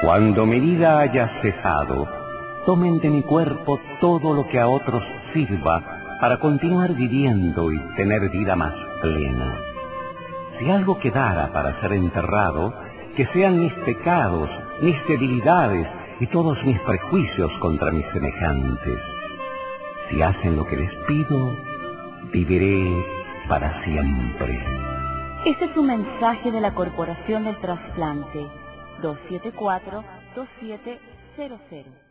Cuando mi vida haya cesado, tomen de mi cuerpo todo lo que a otros sirva para continuar viviendo y tener vida más plena. Si algo quedara para ser enterrado, que sean mis pecados, mis debilidades y todos mis prejuicios contra mis semejantes. Si hacen lo que les pido, viviré para siempre. Este es un mensaje de la Corporación del Trasplante 274-2700.